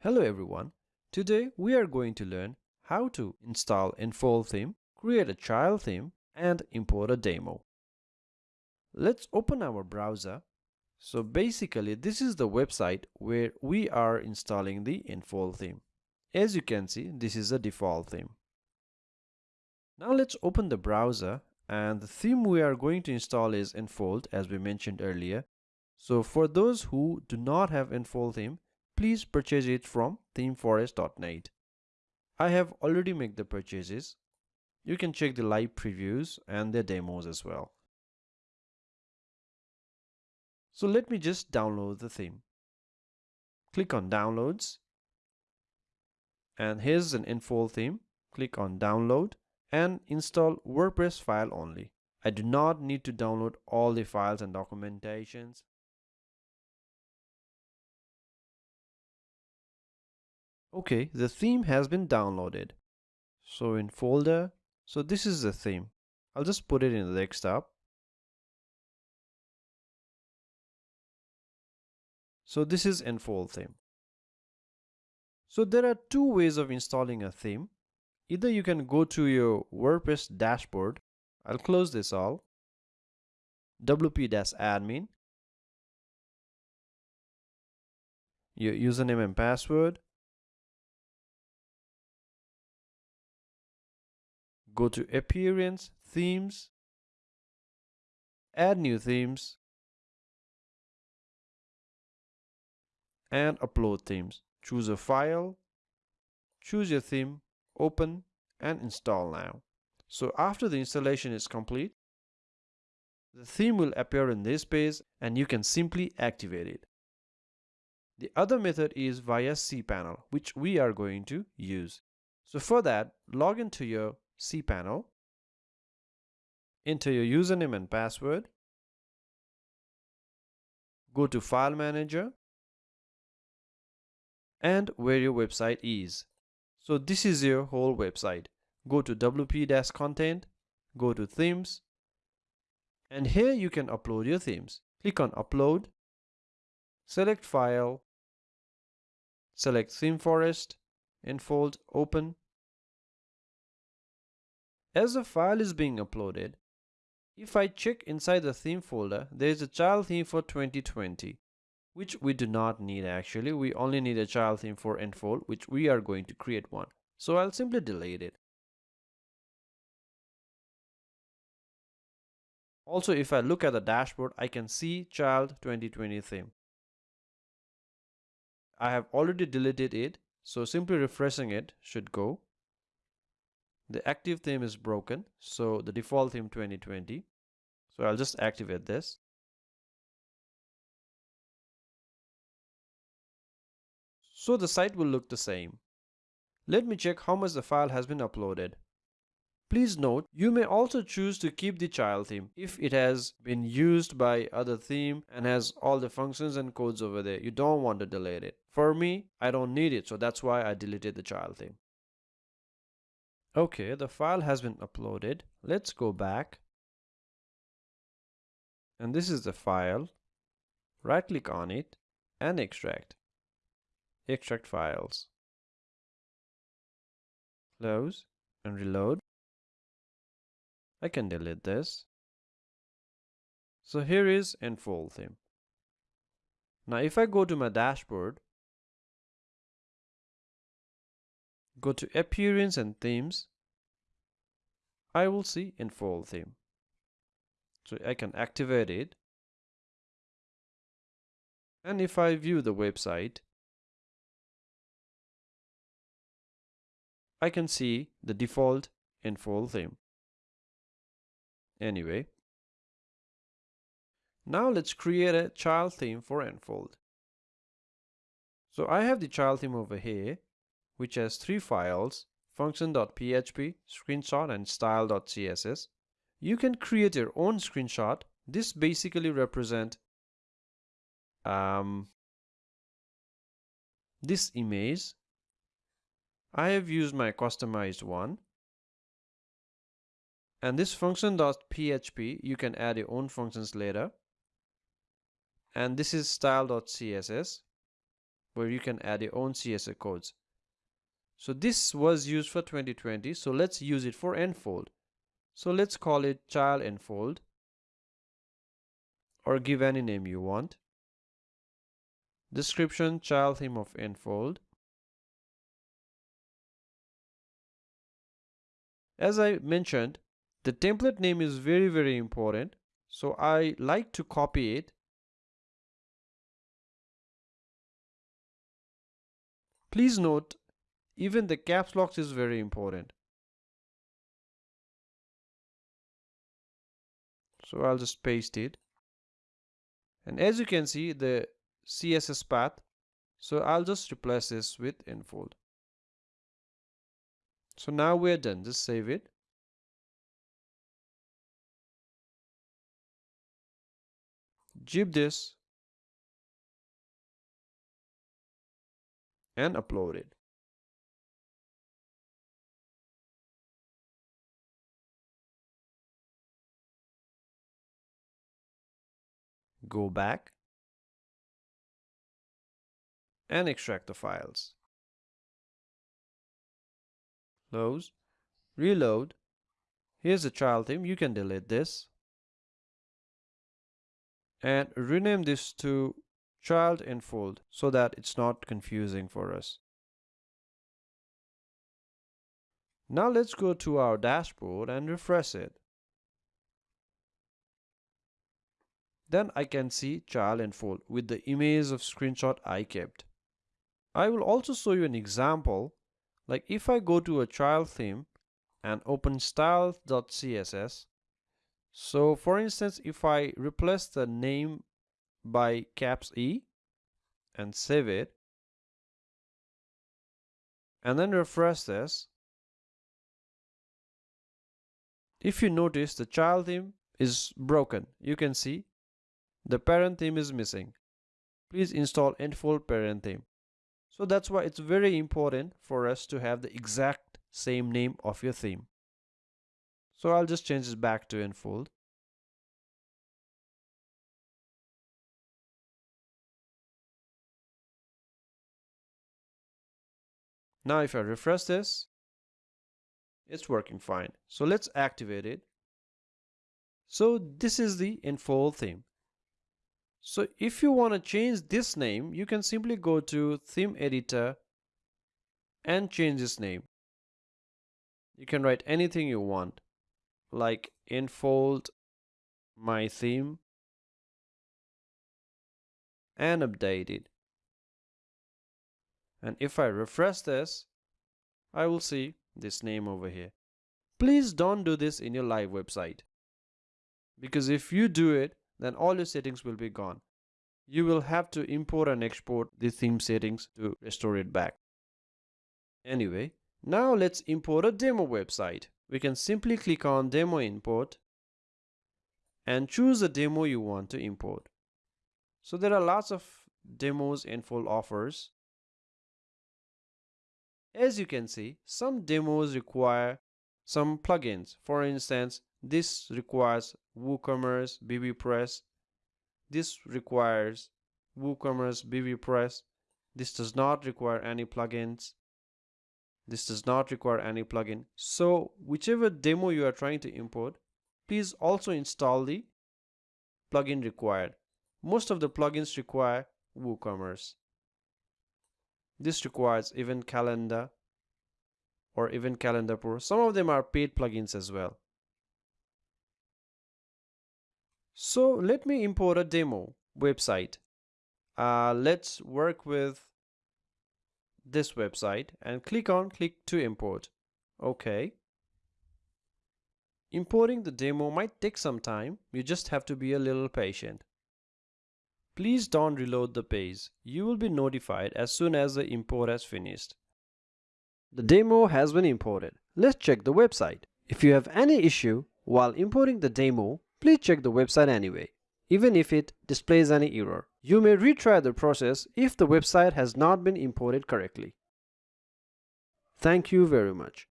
Hello everyone. Today we are going to learn how to install Enfold theme, create a child theme and import a demo. Let's open our browser. So basically this is the website where we are installing the Enfold theme. As you can see this is a default theme. Now let's open the browser and the theme we are going to install is Enfold as we mentioned earlier. So for those who do not have Enfold theme, please purchase it from themeforest.net. I have already made the purchases. You can check the live previews and the demos as well. So let me just download the theme. Click on downloads and here's an Enfold theme. Click on download and install WordPress file only. I do not need to download all the files and documentations. Okay, the theme has been downloaded. So in folder, so this is the theme. I'll just put it in the desktop. So this is Enfold theme. So there are two ways of installing a theme. Either you can go to your WordPress dashboard. I'll close this all. WP-admin. Your username and password. Go to appearance themes add new themes and upload themes. Choose a file choose your theme open and install now. So after the installation is complete the theme will appear in this page and you can simply activate it. The other method is via cPanel which we are going to use. So for that log into your cPanel, enter your username and password, go to File Manager, and where your website is. So this is your whole website. Go to WP-content, go to themes, and here you can upload your themes. Click on upload, select file, select theme forest, enfold, open, as the file is being uploaded, if I check inside the theme folder, there is a child theme for 2020, which we do not need actually. We only need a child theme for Enfold, which we are going to create one. So I'll simply delete it. Also, if I look at the dashboard, I can see child 2020 theme. I have already deleted it, so simply refreshing it should go the active theme is broken so the default theme 2020 so I'll just activate this so the site will look the same let me check how much the file has been uploaded Please note, you may also choose to keep the child theme if it has been used by other theme and has all the functions and codes over there. You don't want to delete it. For me, I don't need it, so that's why I deleted the child theme. Okay, the file has been uploaded. Let's go back. And this is the file. Right click on it and extract. Extract files. Close and reload. I can delete this. So here is Enfold theme. Now if I go to my dashboard Go to Appearance and Themes. I will see Enfold theme. So I can activate it. And if I view the website, I can see the default Enfold theme. Anyway, now let's create a child theme for Enfold. So I have the child theme over here which has three files, function.php, screenshot and style.css. You can create your own screenshot. This basically represent um, this image. I have used my customized one. And this function.php, you can add your own functions later. And this is style.css where you can add your own CSS codes. So this was used for 2020. So let's use it for Enfold. So let's call it child Enfold or give any name you want. Description child theme of Enfold. As I mentioned, the template name is very very important. So I like to copy it. Please note, even the caps lock is very important. So I'll just paste it. And as you can see, the CSS path. So I'll just replace this with enfold. So now we're done. Just save it. zip this and upload it. Go back and extract the files. Close, reload. Here's the child theme. You can delete this and rename this to child enfold so that it's not confusing for us. Now let's go to our dashboard and refresh it. Then I can see child enfold with the image of screenshot I kept. I will also show you an example like if I go to a child theme and open style.css so for instance, if I replace the name by caps E and save it and then refresh this, if you notice the child theme is broken, you can see the parent theme is missing. Please install Enfold parent theme. So that's why it's very important for us to have the exact same name of your theme. So I'll just change this back to enfold. Now if I refresh this, it's working fine. So let's activate it. So this is the enfold theme. So if you want to change this name, you can simply go to theme editor and change this name. You can write anything you want like enfold my theme and update it. And if I refresh this, I will see this name over here. Please don't do this in your live website. Because if you do it, then all your settings will be gone. You will have to import and export the theme settings to restore it back. Anyway, now let's import a demo website we can simply click on demo import and choose the demo you want to import. So there are lots of demos Enfold offers. As you can see, some demos require some plugins. For instance, this requires WooCommerce, BBPress. This requires WooCommerce, BBPress. This does not require any plugins. This does not require any plugin. So whichever demo you are trying to import, please also install the plugin required. Most of the plugins require WooCommerce. This requires Event Calendar or Event Calendar Pro. Some of them are paid plugins as well. So let me import a demo website. Uh, let's work with this website and click on click to import. Okay. Importing the demo might take some time. You just have to be a little patient. Please don't reload the page. You will be notified as soon as the import has finished. The demo has been imported. Let's check the website. If you have any issue while importing the demo, please check the website anyway, even if it displays any error. You may retry the process if the website has not been imported correctly. Thank you very much.